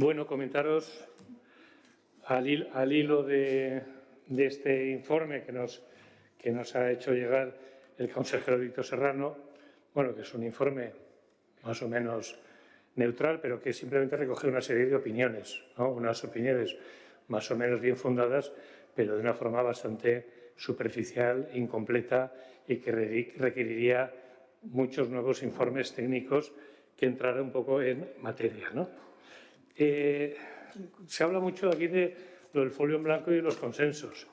Bueno, comentaros al, hilo de, este informe que nos, que nos ha hecho llegar el consejero Víctor Serrano, bueno, que es un informe más o menos neutral, pero que simplemente recoge una serie de opiniones, unas opiniones más o menos bien fundadas, pero de una forma bastante superficial, incompleta y que requeriría muchos nuevos informes técnicos que entraran un poco en materia. Eh, se habla mucho aquí de lo del folio en blanco y los consensos,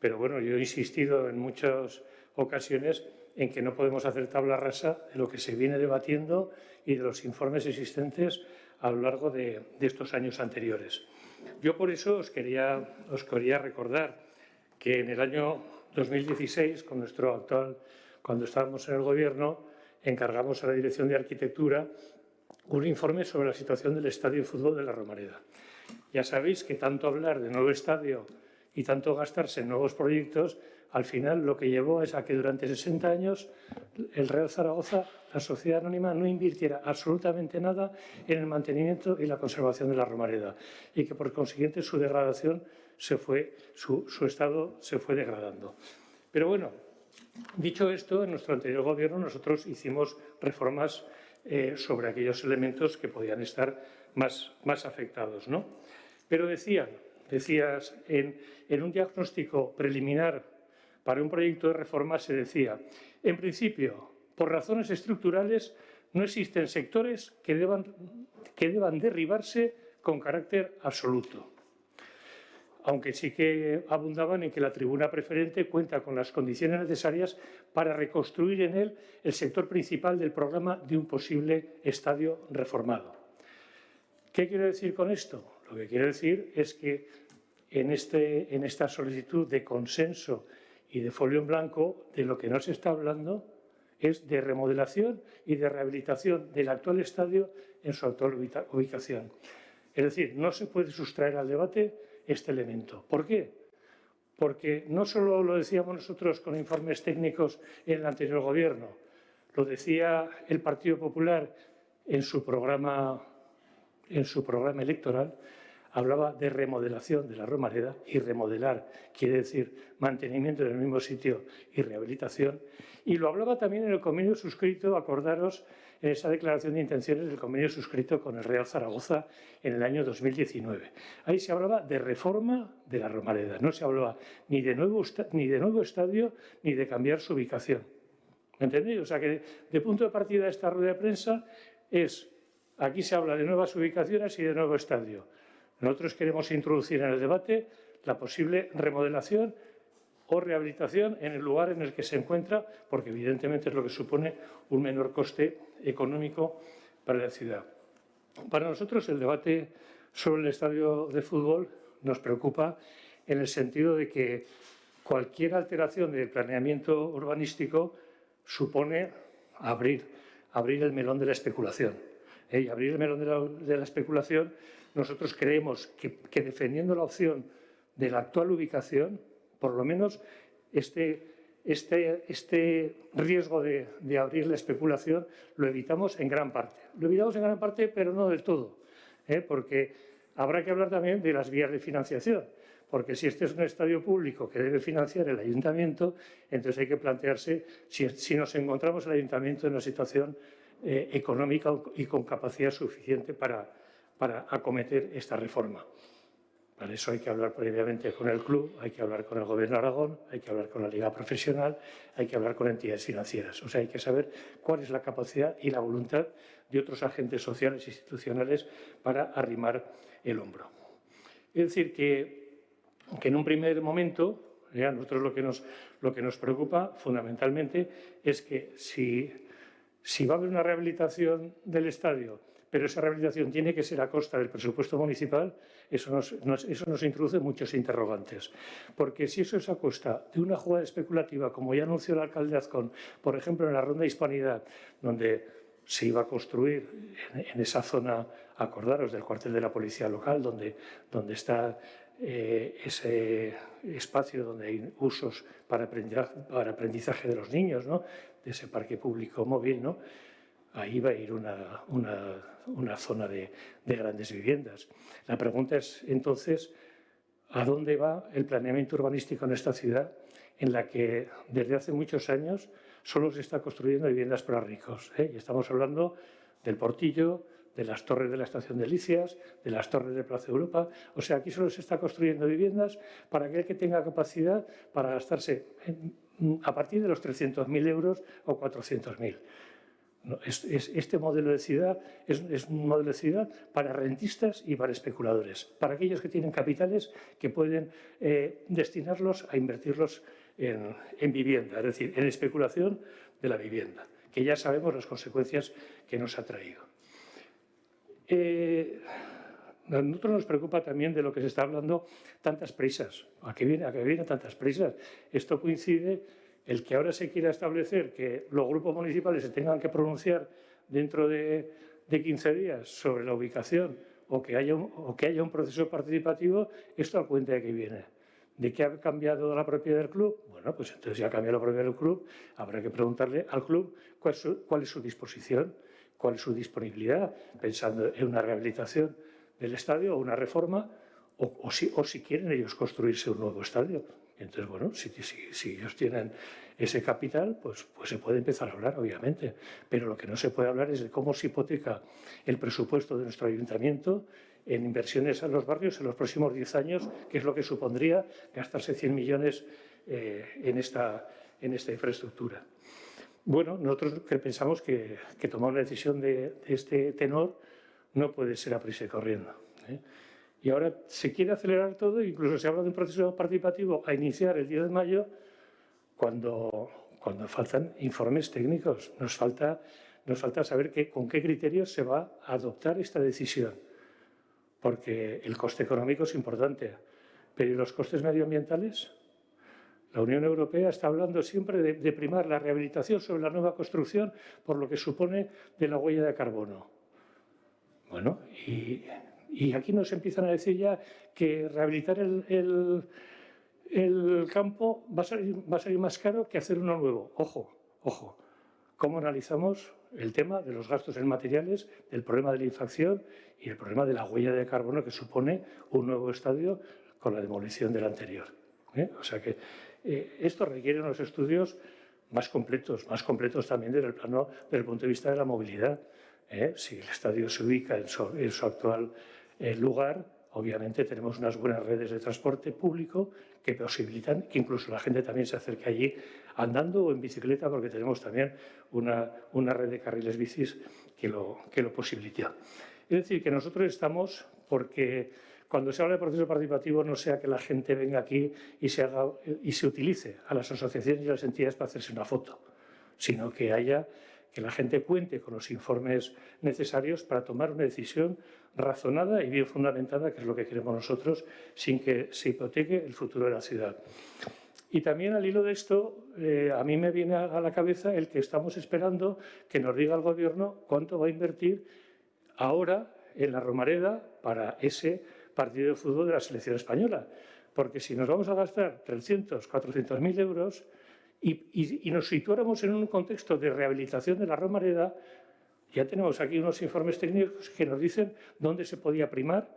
pero bueno, yo he insistido en muchas ocasiones en que no podemos hacer tabla rasa de lo que se viene debatiendo y de los informes existentes a lo largo de, estos años anteriores. Yo por eso os quería, os quería recordar que en el año 2016, con nuestro actual, cuando estábamos en el Gobierno, encargamos a la Dirección de Arquitectura un informe sobre la situación del Estadio de Fútbol de la Romareda. Ya sabéis que tanto hablar de nuevo estadio y tanto gastarse en nuevos proyectos, al final lo que llevó es a que durante 60 años el Real Zaragoza, la sociedad anónima, no invirtiera absolutamente nada en el mantenimiento y la conservación de la Romareda y que por consiguiente su degradación se fue, su, estado se fue degradando. Pero bueno, dicho esto, en nuestro anterior gobierno nosotros hicimos reformas eh, sobre aquellos elementos que podían estar más, más afectados. ¿no? Pero decían, decías, en, en un diagnóstico preliminar para un proyecto de reforma se decía, en principio, por razones estructurales, no existen sectores que deban, que deban derribarse con carácter absoluto aunque sí que abundaban en que la tribuna preferente cuenta con las condiciones necesarias para reconstruir en él el sector principal del programa de un posible estadio reformado. ¿Qué quiero decir con esto? Lo que quiero decir es que en, este, en esta solicitud de consenso y de folio en blanco, de lo que nos está hablando es de remodelación y de rehabilitación del actual estadio en su actual ubicación. Es decir, no se puede sustraer al debate este elemento. ¿Por qué? Porque no solo lo decíamos nosotros con informes técnicos en el anterior gobierno, lo decía el Partido Popular en su programa, en su programa electoral, hablaba de remodelación de la Romareda y remodelar quiere decir mantenimiento en el mismo sitio y rehabilitación. Y lo hablaba también en el convenio suscrito, acordaros, en esa declaración de intenciones del convenio suscrito con el Real Zaragoza en el año 2019. Ahí se hablaba de reforma de la Romareda, no se hablaba ni de nuevo, ni de nuevo estadio ni de cambiar su ubicación. ¿Me entendéis? O sea que de punto de partida de esta rueda de prensa es, aquí se habla de nuevas ubicaciones y de nuevo estadio. Nosotros queremos introducir en el debate la posible remodelación o rehabilitación en el lugar en el que se encuentra, porque evidentemente es lo que supone un menor coste económico para la ciudad. Para nosotros el debate sobre el estadio de fútbol nos preocupa en el sentido de que cualquier alteración del planeamiento urbanístico supone abrir, abrir el melón de la especulación. y abrir el melón de la, especulación, nosotros creemos que, defendiendo la opción de la actual ubicación, por lo menos este, este, este riesgo de, abrir la especulación lo evitamos en gran parte. Lo evitamos en gran parte, pero no del todo, ¿eh? porque habrá que hablar también de las vías de financiación, porque si este es un estadio público que debe financiar el ayuntamiento, entonces hay que plantearse si, si nos encontramos el ayuntamiento en una situación eh, económica y con capacidad suficiente para, para acometer esta reforma. Para eso hay que hablar previamente con el club, hay que hablar con el Gobierno de Aragón, hay que hablar con la Liga Profesional, hay que hablar con entidades financieras. O sea, hay que saber cuál es la capacidad y la voluntad de otros agentes sociales e institucionales para arrimar el hombro. Es decir, que, que en un primer momento, a nosotros lo que, nos, lo que nos preocupa fundamentalmente es que si si va a haber una rehabilitación del estadio, pero esa rehabilitación tiene que ser a costa del presupuesto municipal, eso nos, eso nos introduce muchos interrogantes. Porque si eso es a costa de una jugada especulativa, como ya anunció el alcalde Azcón, por ejemplo, en la ronda de Hispanidad, donde se iba a construir en, esa zona, acordaros, del cuartel de la policía local, donde, donde está eh, ese espacio donde hay usos para aprendizaje, para aprendizaje de los niños, ¿no? de ese parque público móvil, ¿no? Ahí va a ir una, zona de, de, grandes viviendas. La pregunta es entonces, ¿a dónde va el planeamiento urbanístico en esta ciudad en la que desde hace muchos años solo se está construyendo viviendas para ricos? ¿eh? Y estamos hablando del Portillo, de las torres de la estación de Licias, de las torres de Plaza Europa. O sea, aquí solo se está construyendo viviendas para aquel que tenga capacidad para gastarse a partir de los 300.000 euros o 400.000 este modelo de ciudad es, un modelo de ciudad para rentistas y para especuladores, para aquellos que tienen capitales que pueden eh, destinarlos a invertirlos en, vivienda, es decir, en especulación de la vivienda, que ya sabemos las consecuencias que nos ha traído. Eh, a nosotros nos preocupa también de lo que se está hablando, tantas prisas. ¿A qué vienen viene tantas prisas? Esto coincide el que ahora se quiera establecer que los grupos municipales se tengan que pronunciar dentro de, 15 días sobre la ubicación o que, haya un, proceso participativo, esto a cuenta de que viene. ¿De qué ha cambiado la propiedad del club? Bueno, pues entonces ya ha cambiado la propiedad del club, habrá que preguntarle al club cuál es su, cuál es su disposición, cuál es su disponibilidad, pensando en una rehabilitación del estadio o una reforma, o, si, o si quieren ellos construirse un nuevo estadio. Entonces, bueno, si, ellos tienen ese capital, pues, pues se puede empezar a hablar, obviamente. Pero lo que no se puede hablar es de cómo se hipoteca el presupuesto de nuestro ayuntamiento en inversiones a los barrios en los próximos 10 años, que es lo que supondría gastarse 100 millones eh, en, esta, en esta infraestructura. Bueno, nosotros pensamos que, que tomar una decisión de, este tenor no puede ser a prisa y corriendo. ¿eh? Y ahora se quiere acelerar todo, incluso se habla de un proceso participativo a iniciar el 10 de mayo, cuando, cuando faltan informes técnicos. Nos falta, nos falta saber con qué criterios se va a adoptar esta decisión, porque el coste económico es importante, pero ¿y los costes medioambientales? La Unión Europea está hablando siempre de, de primar la rehabilitación sobre la nueva construcción por lo que supone de la huella de carbono. Bueno, y y aquí nos empiezan a decir ya que rehabilitar el, campo va a, salir, va a salir más caro que hacer uno nuevo. Ojo, ojo. ¿Cómo analizamos el tema de los gastos en materiales, del problema de la infracción y el problema de la huella de carbono que supone un nuevo estadio con la demolición del anterior? ¿Eh? O sea que eh, esto requiere unos estudios más completos, más completos también desde el plano, desde el punto de vista de la movilidad. ¿eh? Si el estadio se ubica en en su actual el lugar, obviamente tenemos unas buenas redes de transporte público que posibilitan que incluso la gente también se acerque allí andando o en bicicleta porque tenemos también una, una red de carriles bicis que lo, que lo posibilita. Es decir, que nosotros estamos porque cuando se habla de proceso participativo no sea que la gente venga aquí y se, haga, y se utilice a las asociaciones y a las entidades para hacerse una foto, sino que haya que la gente cuente con los informes necesarios para tomar una decisión razonada y bien fundamentada, que es lo que queremos nosotros, sin que se hipoteque el futuro de la ciudad. Y también al hilo de esto, eh, a mí me viene a la cabeza el que estamos esperando que nos diga el Gobierno cuánto va a invertir ahora en la Romareda para ese partido de fútbol de la selección española. Porque si nos vamos a gastar 300, 400 mil euros y, y, nos situáramos en un contexto de rehabilitación de la Romareda, ya tenemos aquí unos informes técnicos que nos dicen dónde se podía primar,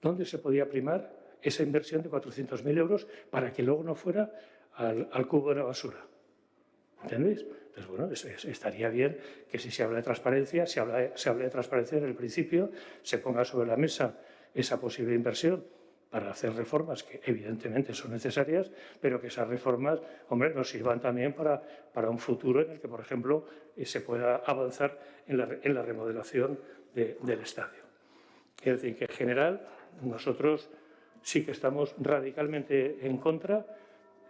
dónde se podía primar esa inversión de 400.000 euros para que luego no fuera al, cubo de la basura. ¿Entendéis? Entonces, bueno, estaría bien que si se habla de transparencia, se habla, se habla de transparencia en el principio, se ponga sobre la mesa esa posible inversión para hacer reformas que evidentemente son necesarias, pero que esas reformas, hombre, nos sirvan también para, para un futuro en el que, por ejemplo, eh, se pueda avanzar en la, en la remodelación del estadio. Es decir, que en general nosotros sí que estamos radicalmente en contra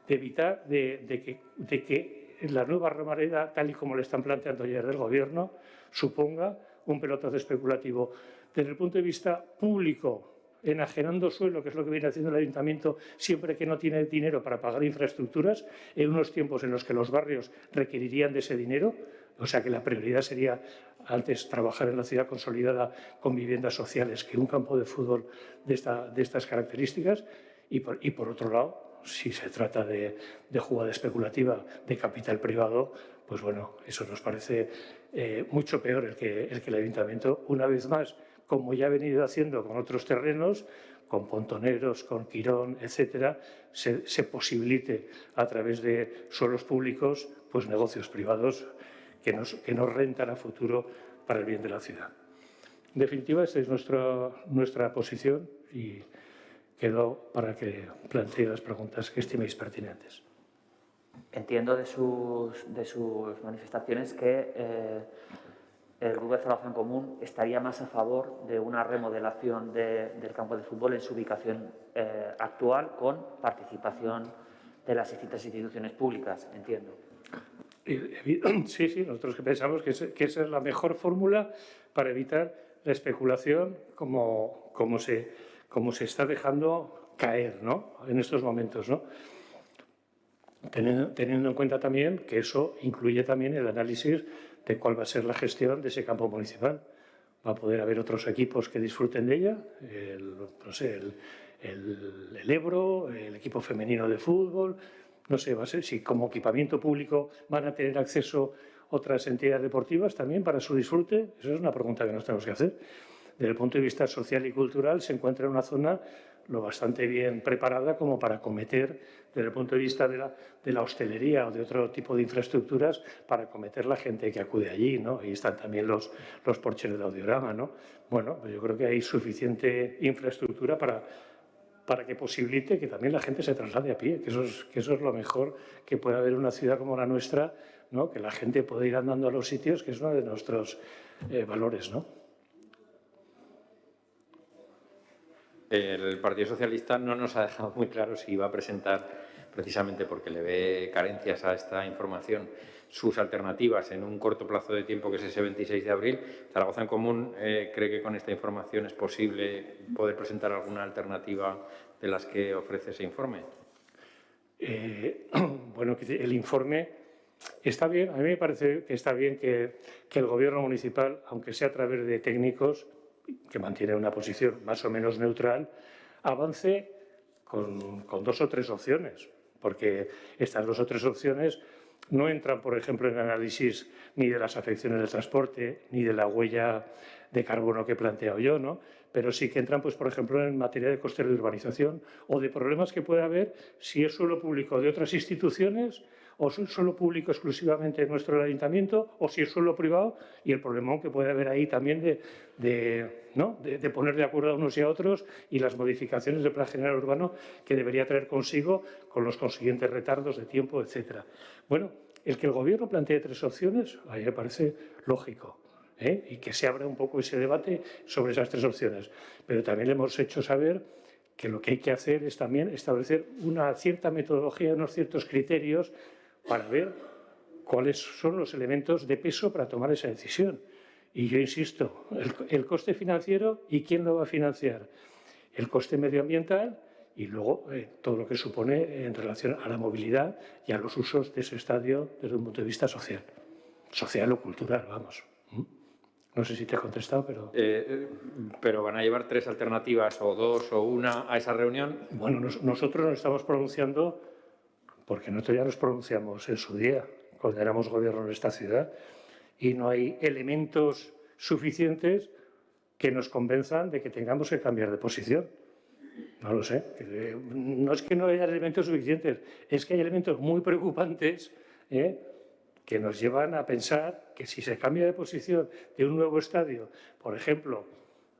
de evitar de, que, de que la nueva Romareda, tal y como le están planteando ayer del Gobierno, suponga un pelotazo especulativo. Desde el punto de vista público, enajenando suelo, que es lo que viene haciendo el ayuntamiento siempre que no tiene dinero para pagar infraestructuras, en unos tiempos en los que los barrios requerirían de ese dinero, o sea que la prioridad sería antes trabajar en la ciudad consolidada con viviendas sociales que un campo de fútbol de, estas características, y por, otro lado, si se trata de, de jugada especulativa de capital privado, pues bueno, eso nos parece eh, mucho peor el que, el que el ayuntamiento, una vez más, como ya ha venido haciendo con otros terrenos, con pontoneros, con Quirón, etcétera, se, posibilite a través de suelos públicos pues negocios privados que nos, que nos rentan a futuro para el bien de la ciudad. En definitiva, esta es nuestra, nuestra posición y quedo para que plantee las preguntas que estiméis pertinentes. Entiendo de sus, de sus manifestaciones que eh, el Grupo de Salvación Común estaría más a favor de una remodelación del campo de fútbol en su ubicación eh, actual con participación de las distintas instituciones públicas, entiendo. Sí, sí, nosotros que pensamos que, esa es la mejor fórmula para evitar la especulación como, como, se, como se está dejando caer ¿no? en estos momentos. ¿no? Teniendo, teniendo en cuenta también que eso incluye también el análisis de cuál va a ser la gestión de ese campo municipal. Va a poder haber otros equipos que disfruten de ella, el, no sé, el, el, Ebro, el equipo femenino de fútbol, no sé, va a ser si como equipamiento público van a tener acceso otras entidades deportivas también para su disfrute. Esa es una pregunta que nos tenemos que hacer. Desde el punto de vista social y cultural se encuentra en una zona lo bastante bien preparada como para cometer, desde el punto de vista de la, de la, hostelería o de otro tipo de infraestructuras, para cometer la gente que acude allí, ¿no? Ahí están también los, los porches del audiograma, ¿no? Bueno, pues yo creo que hay suficiente infraestructura para, para que posibilite que también la gente se traslade a pie, que eso es, que eso es lo mejor que puede haber en una ciudad como la nuestra, ¿no? que la gente pueda ir andando a los sitios, que es uno de nuestros eh, valores. ¿no? El Partido Socialista no nos ha dejado muy claro si iba a presentar, precisamente porque le ve carencias a esta información, sus alternativas en un corto plazo de tiempo, que es ese 26 de abril. Zaragoza en Común eh, cree que con esta información es posible poder presentar alguna alternativa de las que ofrece ese informe. Eh, bueno, el informe está bien. A mí me parece que está bien que, que el Gobierno municipal, aunque sea a través de técnicos, que mantiene una posición más o menos neutral, avance con, dos o tres opciones, porque estas dos o tres opciones no entran, por ejemplo, en análisis ni de las afecciones del transporte, ni de la huella de carbono que he planteado yo, ¿no? pero sí que entran, pues, por ejemplo, en materia de costes de urbanización o de problemas que puede haber si es suelo público de otras instituciones o es suelo público exclusivamente nuestro ayuntamiento o si es suelo privado y el problema que puede haber ahí también de, de, ¿no? de, poner de acuerdo a unos y a otros y las modificaciones del plan general urbano que debería traer consigo con los consiguientes retardos de tiempo, etcétera. Bueno, el que el Gobierno plantee tres opciones, a mí me parece lógico. ¿eh? y que se abra un poco ese debate sobre esas tres opciones. Pero también le hemos hecho saber que lo que hay que hacer es también establecer una cierta metodología, unos ciertos criterios para ver cuáles son los elementos de peso para tomar esa decisión. Y yo insisto, el, coste financiero y quién lo va a financiar. El coste medioambiental y luego eh, todo lo que supone en relación a la movilidad y a los usos de ese estadio desde un punto de vista social. Social o cultural, vamos. ¿Mm? No sé si te he contestado, pero... Eh, eh, ¿Pero van a llevar tres alternativas o dos o una a esa reunión? Bueno, nosotros nos estamos pronunciando porque nosotros ya nos pronunciamos en su día, cuando éramos gobierno en esta ciudad, y no hay elementos suficientes que nos convenzan de que tengamos que cambiar de posición. No lo sé. No es que no haya elementos suficientes, es que hay elementos muy preocupantes ¿eh? que nos llevan a pensar que si se cambia de posición de un nuevo estadio, por ejemplo,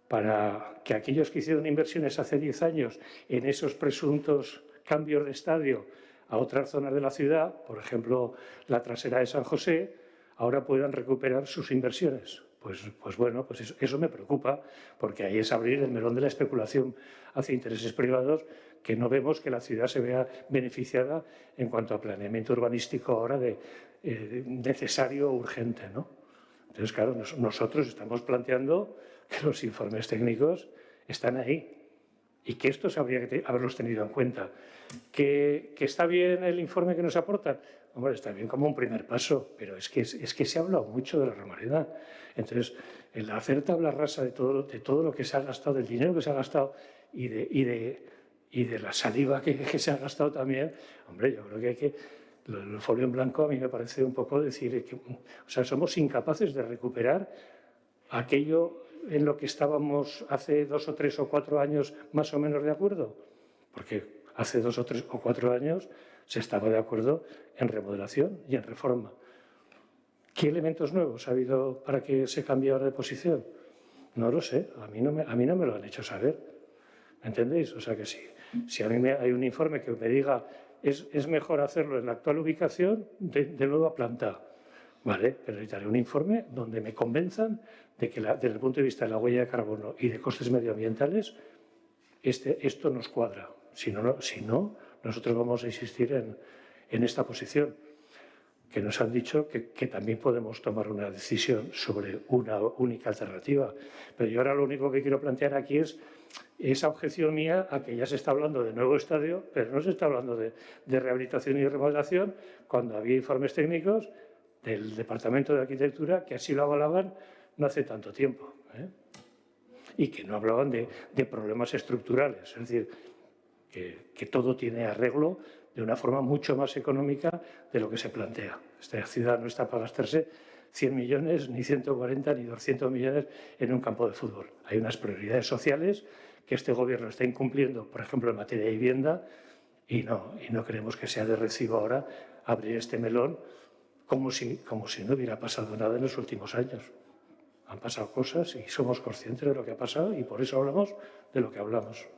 para que aquellos que hicieron inversiones hace 10 años en esos presuntos cambios de estadio a otras zonas de la ciudad, por ejemplo, la trasera de San José, ahora puedan recuperar sus inversiones. Pues, pues bueno, pues eso, me preocupa, porque ahí es abrir el melón de la especulación hacia intereses privados que no vemos que la ciudad se vea beneficiada en cuanto a planeamiento urbanístico ahora de, eh, necesario o urgente. ¿no? Entonces, claro, nosotros estamos planteando que los informes técnicos están ahí, y que estos habría que haberlos tenido en cuenta. ¿Que, ¿Que, está bien el informe que nos aportan? Hombre, está bien como un primer paso, pero es que, es, que se ha hablado mucho de la Romareda. Entonces, el hacer tabla rasa de todo, de todo lo que se ha gastado, del dinero que se ha gastado y de, y de, y de la saliva que, que, se ha gastado también, hombre, yo creo que hay que el folio en blanco a mí me parece un poco decir que, o sea, somos incapaces de recuperar aquello en lo que estábamos hace dos o tres o cuatro años más o menos de acuerdo, porque hace dos o tres o cuatro años se estaba de acuerdo en remodelación y en reforma. ¿Qué elementos nuevos ha habido para que se cambie ahora de posición? No lo sé, a mí no me, a mí no me lo han hecho saber. ¿Me entendéis? O sea que sí. Si a mí hay un informe que me diga es, es mejor hacerlo en la actual ubicación de, de nueva planta, ¿vale? Pero necesitaré un informe donde me convenzan de que la, desde el punto de vista de la huella de carbono y de costes medioambientales este, esto nos cuadra. Si no, no, si no, nosotros vamos a insistir en, en esta posición que nos han dicho que, que, también podemos tomar una decisión sobre una única alternativa. Pero yo ahora lo único que quiero plantear aquí es esa objeción mía a que ya se está hablando de nuevo estadio, pero no se está hablando de, de rehabilitación y remodelación cuando había informes técnicos del Departamento de Arquitectura que así lo avalaban no hace tanto tiempo. ¿eh? Y que no hablaban de, problemas estructurales, es decir, que, que todo tiene arreglo de una forma mucho más económica de lo que se plantea. Esta ciudad no está para gastarse 100 millones, ni 140, ni 200 millones en un campo de fútbol. Hay unas prioridades sociales que este gobierno está incumpliendo, por ejemplo, en materia de vivienda, y no, y no creemos que sea de recibo ahora abrir este melón como si, como si no hubiera pasado nada en los últimos años. Han pasado cosas y somos conscientes de lo que ha pasado y por eso hablamos de lo que hablamos.